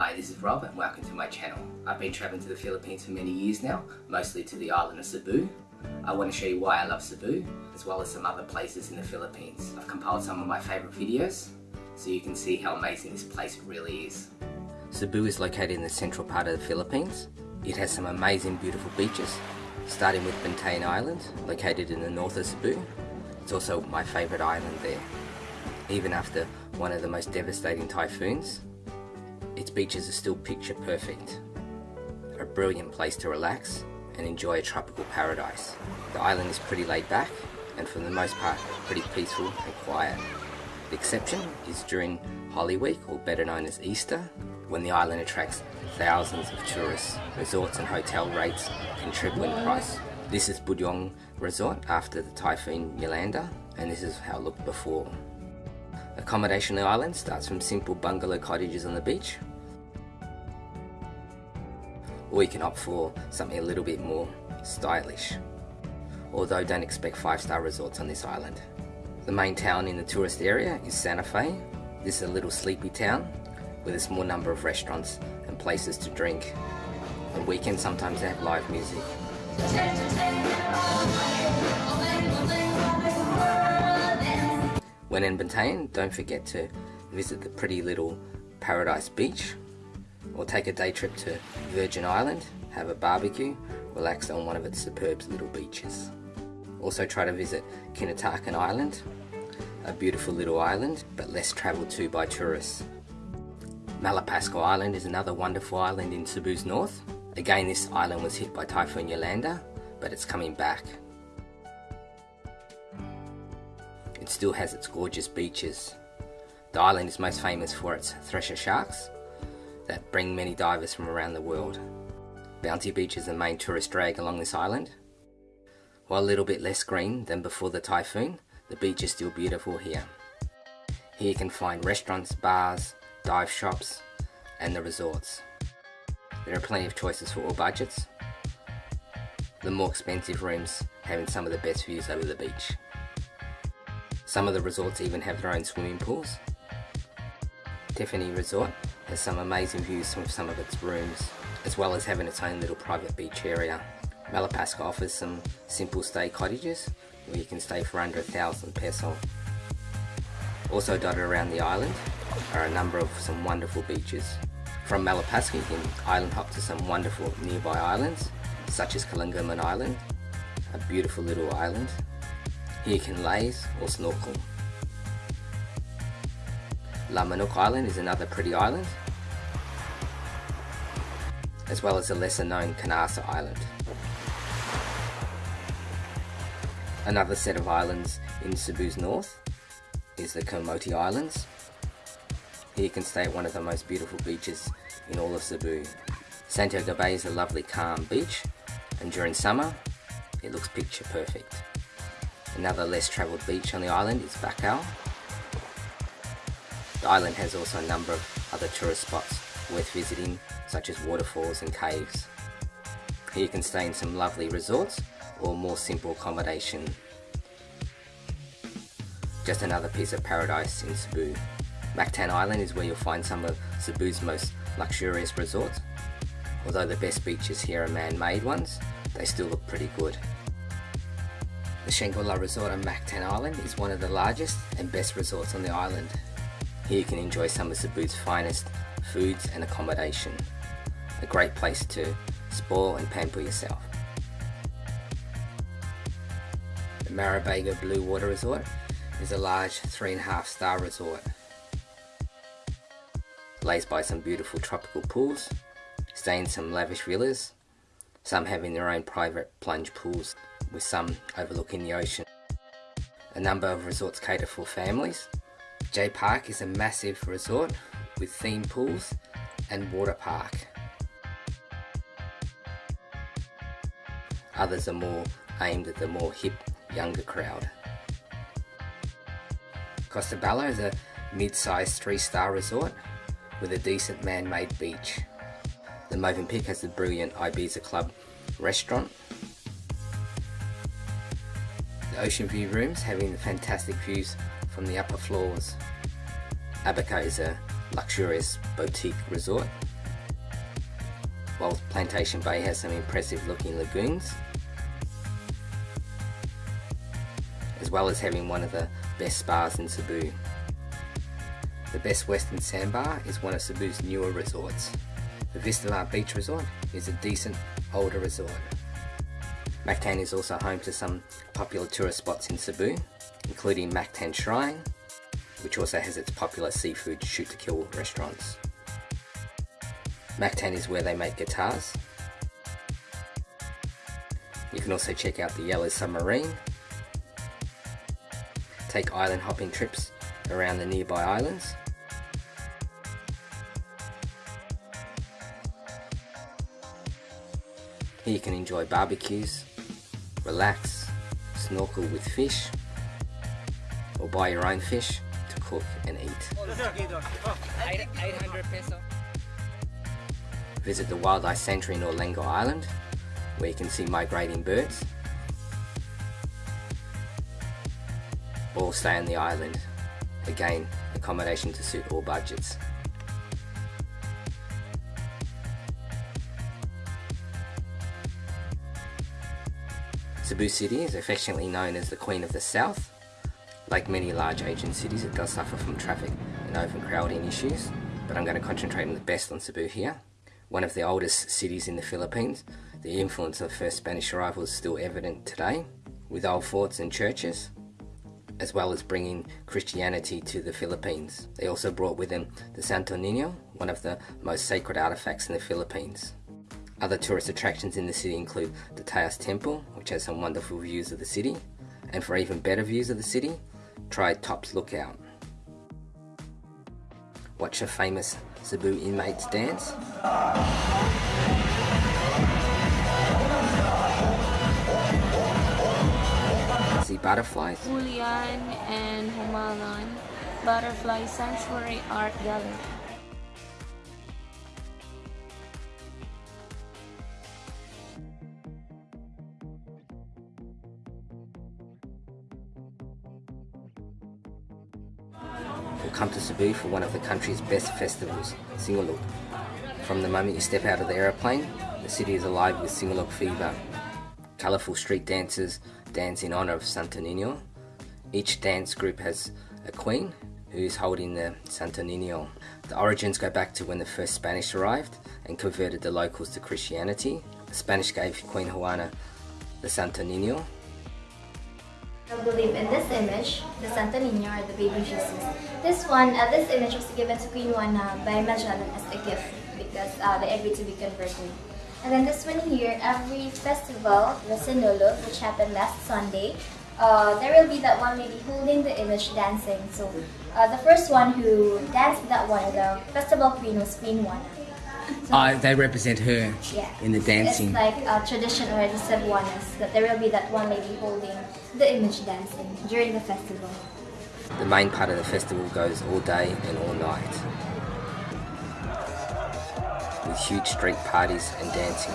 Hi, this is Rob and welcome to my channel. I've been travelling to the Philippines for many years now, mostly to the island of Cebu. I want to show you why I love Cebu, as well as some other places in the Philippines. I've compiled some of my favourite videos, so you can see how amazing this place really is. Cebu is located in the central part of the Philippines. It has some amazing beautiful beaches, starting with Bantayan Island, located in the north of Cebu. It's also my favourite island there. Even after one of the most devastating typhoons, its beaches are still picture perfect. A brilliant place to relax and enjoy a tropical paradise. The island is pretty laid back and for the most part pretty peaceful and quiet. The exception is during Holy Week or better known as Easter when the island attracts thousands of tourists. Resorts and hotel rates can triple in price. This is Budyong Resort after the Typhoon Yolanda and this is how it looked before. Accommodation on the island starts from simple bungalow cottages on the beach or you can opt for something a little bit more stylish. Although don't expect 5 star resorts on this island. The main town in the tourist area is Santa Fe. This is a little sleepy town with a small number of restaurants and places to drink. On weekends sometimes they have live music. When in Bantayan, don't forget to visit the pretty little Paradise Beach or take a day trip to Virgin Island, have a barbecue, relax on one of its superb little beaches. Also try to visit Kinatakan Island, a beautiful little island but less travelled to by tourists. Malapascua Island is another wonderful island in Cebu's north. Again this island was hit by Typhoon Yolanda but it's coming back. It still has its gorgeous beaches. The island is most famous for its thresher sharks that bring many divers from around the world. Bounty Beach is the main tourist drag along this island. While a little bit less green than before the typhoon, the beach is still beautiful here. Here you can find restaurants, bars, dive shops and the resorts. There are plenty of choices for all budgets. The more expensive rooms having some of the best views over the beach. Some of the resorts even have their own swimming pools. Tiffany Resort has some amazing views from some of its rooms, as well as having its own little private beach area. Malapascua offers some simple stay cottages, where you can stay for under a thousand peso. Also dotted around the island are a number of some wonderful beaches. From Malapascua you can island hop to some wonderful nearby islands, such as Calangaman Island, a beautiful little island. Here you can laze or snorkel. La Manuk Island is another pretty island, as well as the lesser known Carnaza Island. Another set of islands in Cebu's north is the Camote Islands. Here you can stay at one of the most beautiful beaches in all of Cebu. Santiago Bay is a lovely calm beach and during summer it looks picture perfect. Another less travelled beach on the island is Bacau the island has also a number of other tourist spots worth visiting, such as waterfalls and caves. Here you can stay in some lovely resorts or more simple accommodation. Just another piece of paradise in Cebu. Mactan Island is where you'll find some of Cebu's most luxurious resorts. Although the best beaches here are man-made ones, they still look pretty good. The Shangri-La Resort on Mactan Island is one of the largest and best resorts on the island here you can enjoy some of Cebu's finest foods and accommodation. A great place to spoil and pamper yourself. The Maribago Blue Water Resort is a large three and a half star resort. Laze by some beautiful tropical pools, stay in some lavish villas, some having their own private plunge pools with some overlooking the ocean. A number of resorts cater for families J Park is a massive resort with theme pools and water park. Others are more aimed at the more hip, younger crowd. Costa Bella is a mid-sized three-star resort with a decent man-made beach. The Movenpick has the brilliant Ibiza Club restaurant. The Ocean View rooms having the fantastic views from the upper floors. Abaca is a luxurious boutique resort while Plantation Bay has some impressive looking lagoons, as well as having one of the best spas in Cebu. The Best Western Sandbar is one of Cebu's newer resorts. The Vistamar Beach Resort is a decent older resort. Mactan is also home to some popular tourist spots in Cebu, including Mactan Shrine, which also has its popular seafood shoot-to-kill restaurants. Mactan is where they make guitars. You can also check out the Yellow Submarine, take island hopping trips around the nearby islands, Here you can enjoy barbecues, relax, snorkel with fish, or buy your own fish cook and eat. 800 peso. Visit the Wildlife Sanctuary in Olango Island, where you can see migrating birds. Or stay on the island. Again, accommodation to suit all budgets. Cebu City is affectionately known as the Queen of the South. Like many large Asian cities, it does suffer from traffic and overcrowding issues, but I'm going to concentrate on the best on Cebu here. One of the oldest cities in the Philippines, the influence of the first Spanish arrival is still evident today, with old forts and churches, as well as bringing Christianity to the Philippines. They also brought with them the Santo Nino, one of the most sacred artifacts in the Philippines. Other tourist attractions in the city include the Taoist Temple, which has some wonderful views of the city, and for even better views of the city, try Tops Lookout. Watch a famous Cebu inmates dance. See butterflies. Julian N. Jumalon Butterfly Sanctuary Art Gallery. For one of the country's best festivals, Sinulog. From the moment you step out of the aeroplane, the city is alive with Sinulog fever. Colourful street dancers dance in honour of Santo Nino. Each dance group has a queen who is holding the Santo Nino. The origins go back to when the first Spanish arrived and converted the locals to Christianity. The Spanish gave Queen Juana the Santo Nino I believe in this image, the Santo Niño or the baby Jesus. This one, uh, this image was given to Queen Juana by Magellan as a gift because uh, they agreed to be converted. And then this one here, every festival, the Sinulog, which happened last Sunday, uh, there will be that one lady holding the image dancing. So uh, the first one who danced that one, the festival queen was Queen Juana. So, Uh, they represent her yeah. in the dancing. It's like a tradition already Cebuanas that there will be that one lady holding the image dancing during the festival. The main part of the festival goes all day and all night. With huge street parties and dancing.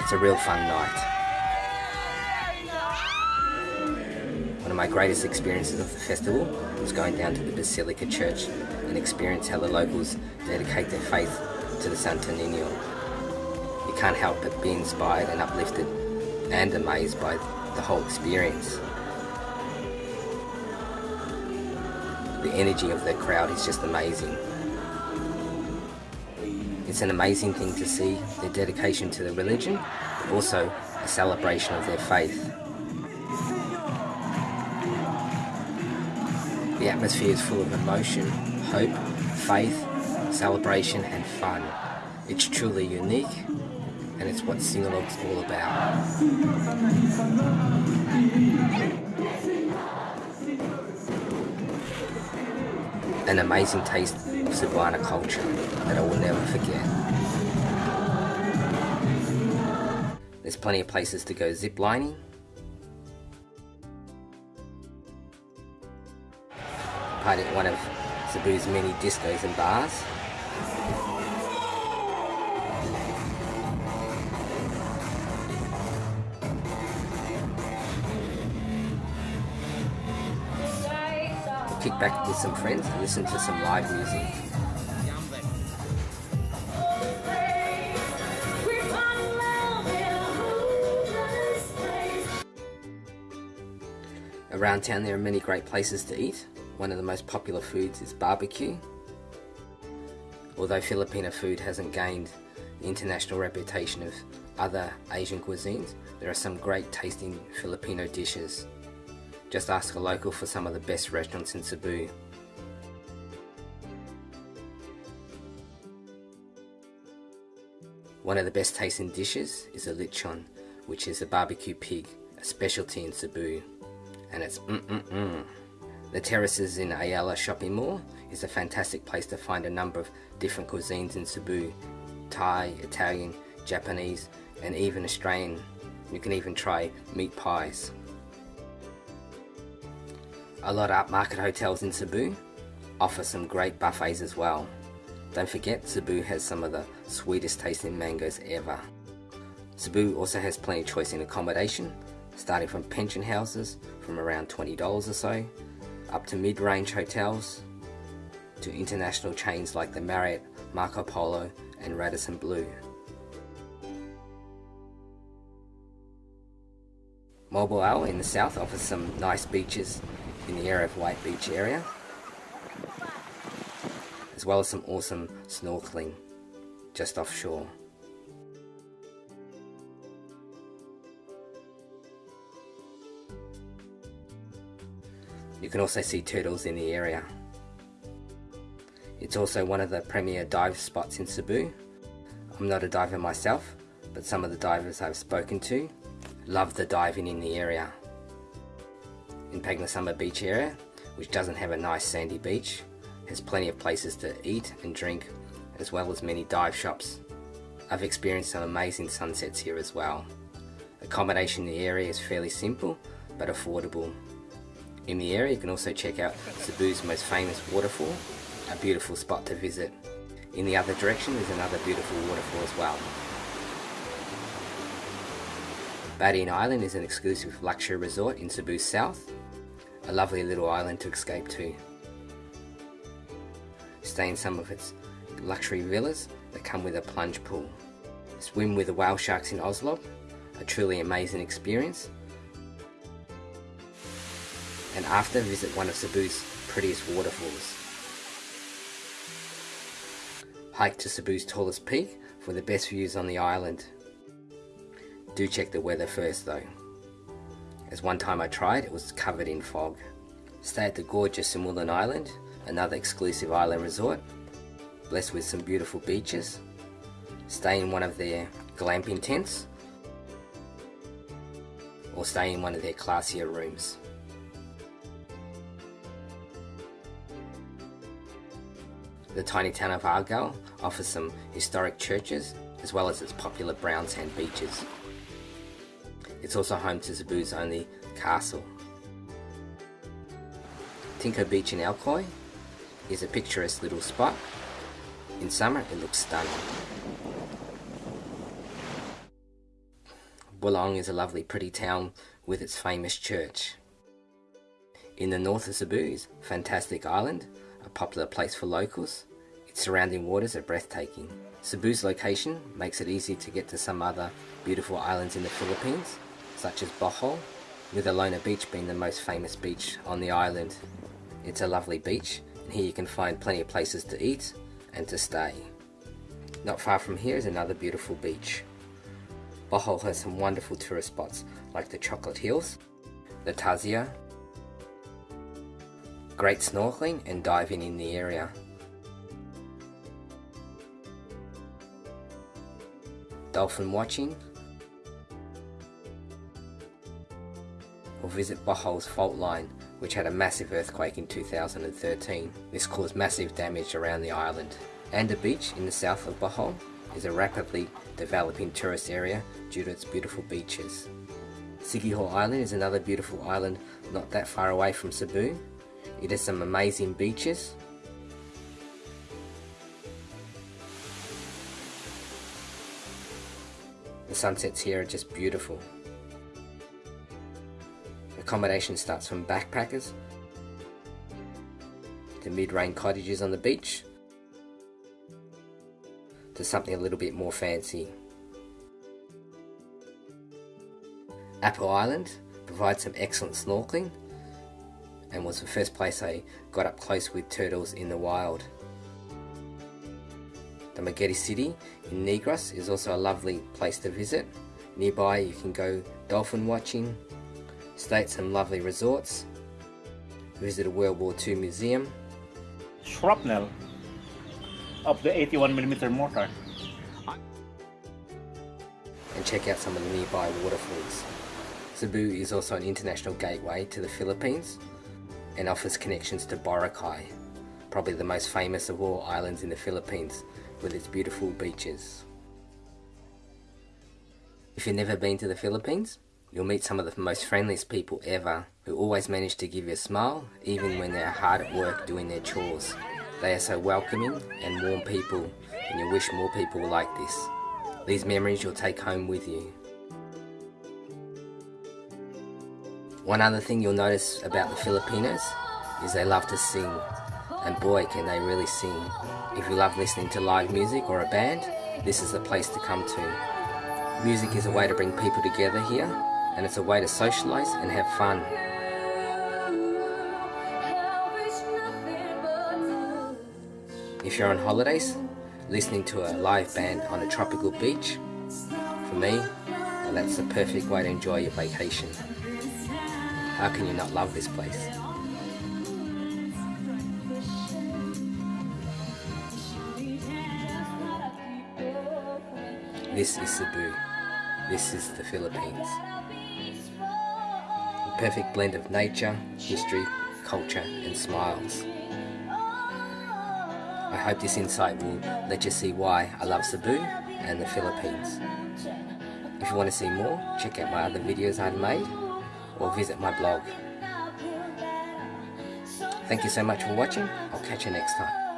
It's a real fun night. One of my greatest experiences of the festival was going down to the Basilica Church and experience how the locals dedicate their faith to the Santo Nino. You can't help but be inspired and uplifted and amazed by the whole experience. The energy of the crowd is just amazing. It's an amazing thing to see their dedication to the religion, but also a celebration of their faith. The atmosphere is full of emotion, hope, faith, celebration and fun. It's truly unique and it's what Sinulog's all about. An amazing taste of Cebuana culture that I will never forget. There's plenty of places to go zip lining. Party at one of Cebu's many discos and bars. Kick back with some friends and listen to some live music. Around town there are many great places to eat. One of the most popular foods is barbecue. Although Filipino food hasn't gained the international reputation of other Asian cuisines, there are some great tasting Filipino dishes. Just ask a local for some of the best restaurants in Cebu. One of the best tasting dishes is a lechon, which is a barbecue pig, a specialty in Cebu and it's mm-mm-mm. The terraces in Ayala Shopping Mall is a fantastic place to find a number of different cuisines in Cebu. Thai, Italian, Japanese, and even Australian. You can even try meat pies. A lot of upmarket hotels in Cebu offer some great buffets as well. Don't forget Cebu has some of the sweetest tasting mangoes ever. Cebu also has plenty of choice in accommodation starting from pension houses from around $20 or so, up to mid-range hotels, to international chains like the Marriott, Marco Polo and Radisson Blu. Moalboal in the south offers some nice beaches in the area of White Beach area, as well as some awesome snorkeling just offshore. You can also see turtles in the area. It's also one of the premier dive spots in Cebu. I'm not a diver myself, but some of the divers I've spoken to love the diving in the area. In Panagsama Beach area, which doesn't have a nice sandy beach, has plenty of places to eat and drink, as well as many dive shops. I've experienced some amazing sunsets here as well. Accommodation in the area is fairly simple, but affordable in the area. You can also check out Cebu's most famous waterfall, a beautiful spot to visit. In the other direction is another beautiful waterfall as well. Badian Island is an exclusive luxury resort in Cebu south, a lovely little island to escape to. Stay in some of its luxury villas that come with a plunge pool. Swim with the whale sharks in Oslob, a truly amazing experience and after visit one of Cebu's prettiest waterfalls. Hike to Cebu's tallest peak for the best views on the island. Do check the weather first though, as one time I tried it was covered in fog. Stay at the gorgeous Sumilon Island, another exclusive island resort, blessed with some beautiful beaches. Stay in one of their glamping tents, or stay in one of their classier rooms. The tiny town of Argao offers some historic churches as well as its popular brown sand beaches. It's also home to Cebu's only castle. Tingko Beach in Alcoy is a picturesque little spot. In summer it looks stunning. Boljoon is a lovely pretty town with its famous church. In the north of Cebu is Fantastic Island a popular place for locals. Its surrounding waters are breathtaking. Cebu's location makes it easy to get to some other beautiful islands in the Philippines, such as Bohol, with Alona Beach being the most famous beach on the island. It's a lovely beach, and here you can find plenty of places to eat and to stay. Not far from here is another beautiful beach. Bohol has some wonderful tourist spots like the Chocolate Hills, the Tarsier, Great snorkeling and diving in the area. Dolphin watching visit Bohol's fault line which had a massive earthquake in 2013. This caused massive damage around the island. Anda Beach in the south of Bohol is a rapidly developing tourist area due to its beautiful beaches. Siquijor Island is another beautiful island not that far away from Cebu it has some amazing beaches. The sunsets here are just beautiful. Accommodation starts from backpackers to mid-range cottages on the beach to something a little bit more fancy. Apo Island provides some excellent snorkeling and was the first place I got up close with turtles in the wild. Dumaguete City in Negros is also a lovely place to visit. Nearby you can go dolphin watching, stay at some lovely resorts, visit a World War II museum. Shrapnel of the 81mm mortar. And check out some of the nearby waterfalls. Cebu is also an international gateway to the Philippines and offers connections to Boracay, probably the most famous of all islands in the Philippines with its beautiful beaches. If you've never been to the Philippines, you'll meet some of the most friendliest people ever who always manage to give you a smile even when they're hard at work doing their chores. They are so welcoming and warm people and you wish more people were like this. These memories you'll take home with you. One other thing you'll notice about the Filipinos is they love to sing. And boy, can they really sing. If you love listening to live music or a band, this is the place to come to. Music is a way to bring people together here, and it's a way to socialise and have fun. If you're on holidays, listening to a live band on a tropical beach, for me, that's the perfect way to enjoy your vacation. How can you not love this place? This is Cebu. This is the Philippines. Perfect blend of nature, history, culture and smiles. I hope this insight will let you see why I love Cebu and the Philippines. If you want to see more, check out my other videos I've made or visit my blog. Thank you so much for watching. I'll catch you next time.